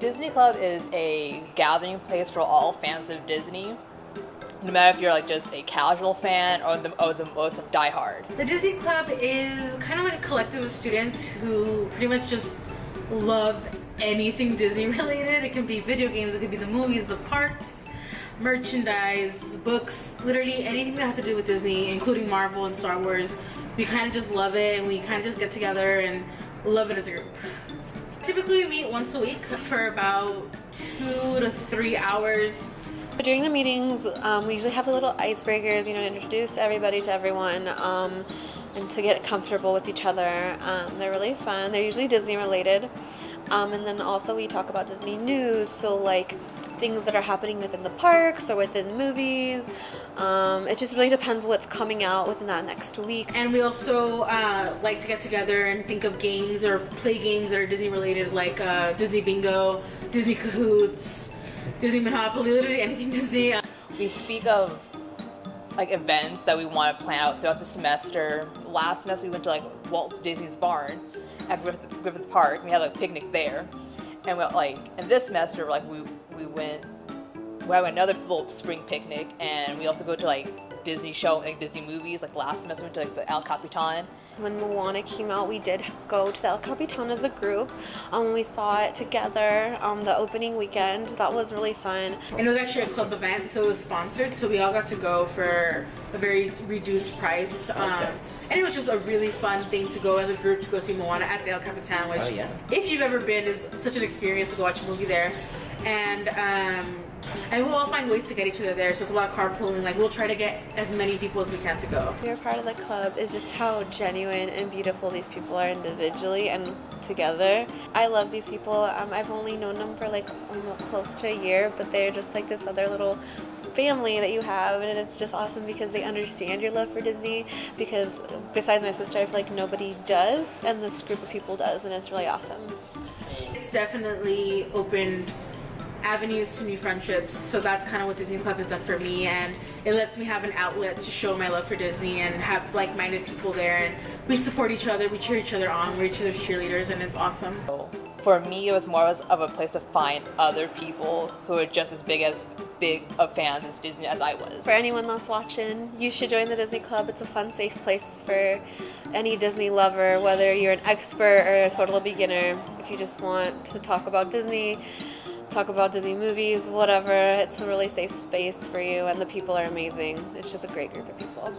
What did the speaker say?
Disney Club is a gathering place for all fans of Disney. No matter if you're like just a casual fan or the, or the most of diehard. The Disney Club is kind of like a collective of students who pretty much just love anything Disney related. It can be video games, it could be the movies, the parks, merchandise, books, literally anything that has to do with Disney, including Marvel and Star Wars. We kind of just love it and we kind of just get together and love it as a group. Typically we meet once a week for about two to three hours. But during the meetings, um, we usually have the little icebreakers, you know, to introduce everybody to everyone um, and to get comfortable with each other. Um, they're really fun. They're usually Disney related. Um, and then also we talk about Disney news, so like things that are happening within the parks or within movies. Um, it just really depends what's coming out within that next week. And we also uh, like to get together and think of games or play games that are Disney related, like uh, Disney Bingo, Disney Kahoots, Disney Monopoly, literally anything Disney. We speak of like events that we want to plan out throughout the semester. Last semester we went to like Walt Disney's barn at Griffith, Griffith Park. We had like a picnic there, and we like in this semester like we we went we had another little spring picnic, and we also go to like Disney show, like Disney movies. Like last semester, we went to like the El Capitan. When Moana came out, we did go to the El Capitan as a group. Um, we saw it together um, the opening weekend. That was really fun. And it was actually a club event, so it was sponsored. So we all got to go for a very reduced price. Um, okay. And it was just a really fun thing to go as a group to go see Moana at the El Capitan, which, oh, yeah. if you've ever been, is such an experience to go watch a movie there. And um, and we'll all find ways to get each other there. So it's a lot of carpooling. Like we'll try to get as many people as we can to go. Being part of the club is just how genuine and beautiful these people are individually and together. I love these people. Um, I've only known them for like almost close to a year, but they're just like this other little family that you have and it's just awesome because they understand your love for Disney because besides my sister I feel like nobody does and this group of people does and it's really awesome. It's definitely opened avenues to new friendships. So that's kind of what Disney Club has done for me, and it lets me have an outlet to show my love for Disney and have like-minded people there. And we support each other, we cheer each other on, we're each other's cheerleaders, and it's awesome. For me, it was more of a place to find other people who are just as big as big of fans as Disney as I was. For anyone that's watching, you should join the Disney Club. It's a fun, safe place for any Disney lover, whether you're an expert or a total beginner. If you just want to talk about Disney, talk about Disney movies, whatever. It's a really safe space for you, and the people are amazing. It's just a great group of people.